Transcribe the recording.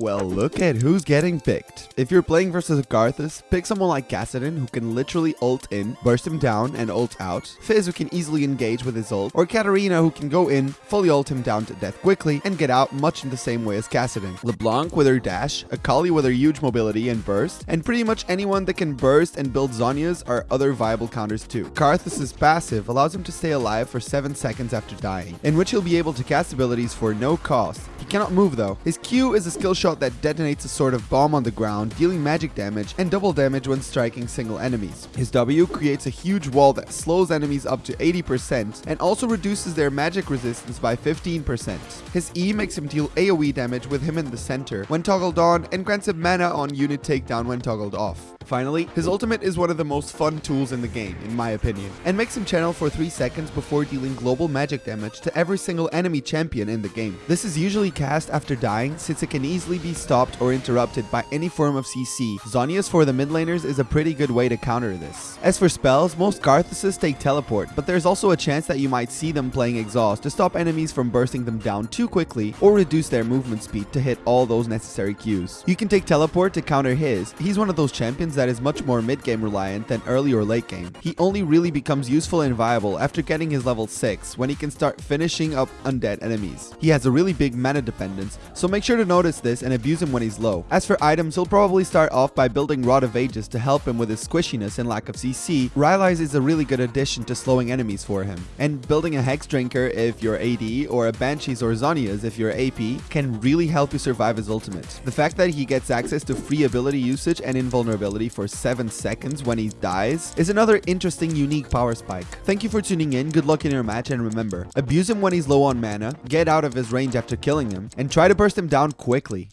Well, look at who's getting picked. If you're playing versus Karthus, pick someone like Kassadin who can literally ult in, burst him down, and ult out, Fizz who can easily engage with his ult, or Katarina who can go in, fully ult him down to death quickly, and get out much in the same way as Kassadin. LeBlanc with her dash, Akali with her huge mobility and burst, and pretty much anyone that can burst and build Zhonya's are other viable counters too. Karthus' passive allows him to stay alive for 7 seconds after dying, in which he'll be able to cast abilities for no cost. Cannot move though. His Q is a skill shot that detonates a sort of bomb on the ground, dealing magic damage and double damage when striking single enemies. His W creates a huge wall that slows enemies up to 80% and also reduces their magic resistance by 15%. His E makes him deal AoE damage with him in the center when toggled on and grants him mana on unit takedown when toggled off. Finally, his ultimate is one of the most fun tools in the game, in my opinion, and makes him channel for 3 seconds before dealing global magic damage to every single enemy champion in the game. This is usually cast after dying since it can easily be stopped or interrupted by any form of CC. Zhonya's for the mid laners is a pretty good way to counter this. As for spells, most Karthuses take teleport, but there's also a chance that you might see them playing exhaust to stop enemies from bursting them down too quickly or reduce their movement speed to hit all those necessary Qs. You can take teleport to counter his. He's one of those champions that is much more mid-game reliant than early or late game. He only really becomes useful and viable after getting his level 6 when he can start finishing up undead enemies. He has a really big mana dependence, so make sure to notice this and abuse him when he's low. As for items, he'll probably start off by building Rod of Ages to help him with his squishiness and lack of CC. Rylai's is a really good addition to slowing enemies for him. And building a Hex Drinker if you're AD or a Banshees or Zhonya's if you're AP can really help you survive his ultimate. The fact that he gets access to free ability usage and invulnerability for 7 seconds when he dies is another interesting unique power spike. Thank you for tuning in, good luck in your match and remember, abuse him when he's low on mana, get out of his range after killing him, and try to burst him down quickly.